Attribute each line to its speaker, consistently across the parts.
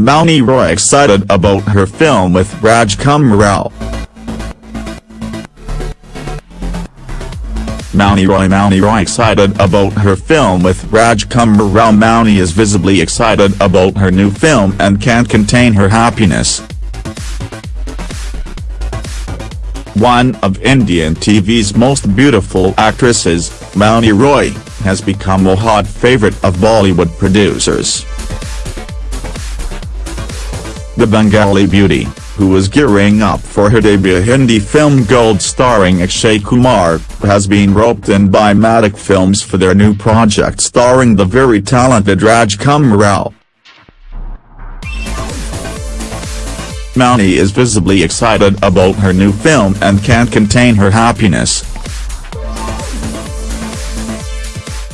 Speaker 1: Mouni Roy excited about her film with Rajkumar Rao. Mouni Roy Mouni Roy excited about her film with Rajkumar Rao Mouni is visibly excited about her new film and can't contain her happiness. One of Indian TV's most beautiful actresses, Mouni Roy, has become a hot favorite of Bollywood producers. The Bengali beauty, who is gearing up for her debut Hindi film Gold starring Akshay Kumar, has been roped in by Maddock Films for their new project starring the very talented Rajkumar Rao. Mouni is visibly excited about her new film and can't contain her happiness.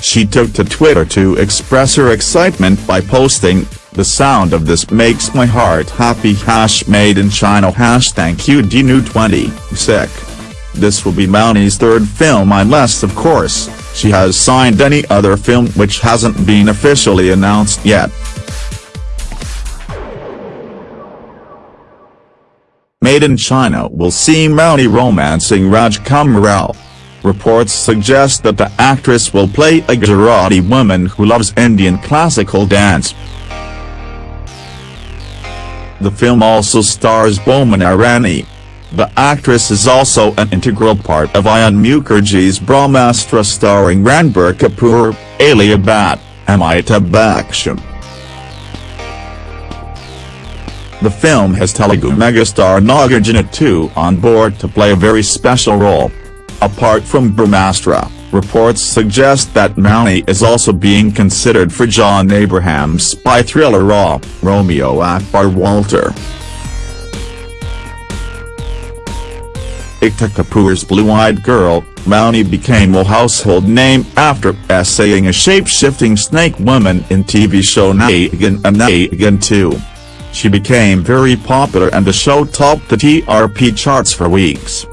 Speaker 1: She took to Twitter to express her excitement by posting, the sound of this makes my heart happy hash made in China hash thank you QDNew20, sick. This will be Mouni's third film unless of course, she has signed any other film which hasn't been officially announced yet. Made in China will see Mouni romancing Rajkumar Rao. Reports suggest that the actress will play a Gujarati woman who loves Indian classical dance. The film also stars Boman Irani. The actress is also an integral part of Ayan Mukerji's Brahmastra starring Ranbir Kapoor, Alia Bhatt, Amitabh Bachchan. The film has Telugu megastar Nagarjuna too on board to play a very special role. Apart from Brahmastra, reports suggest that Mouni is also being considered for John Abraham's spy thriller Raw, Romeo Akbar Walter. Ekta Kapoor's blue-eyed girl, Mouni became a household name after essaying a shape-shifting snake woman in TV show Naagin and Naagin 2. She became very popular and the show topped the TRP charts for weeks.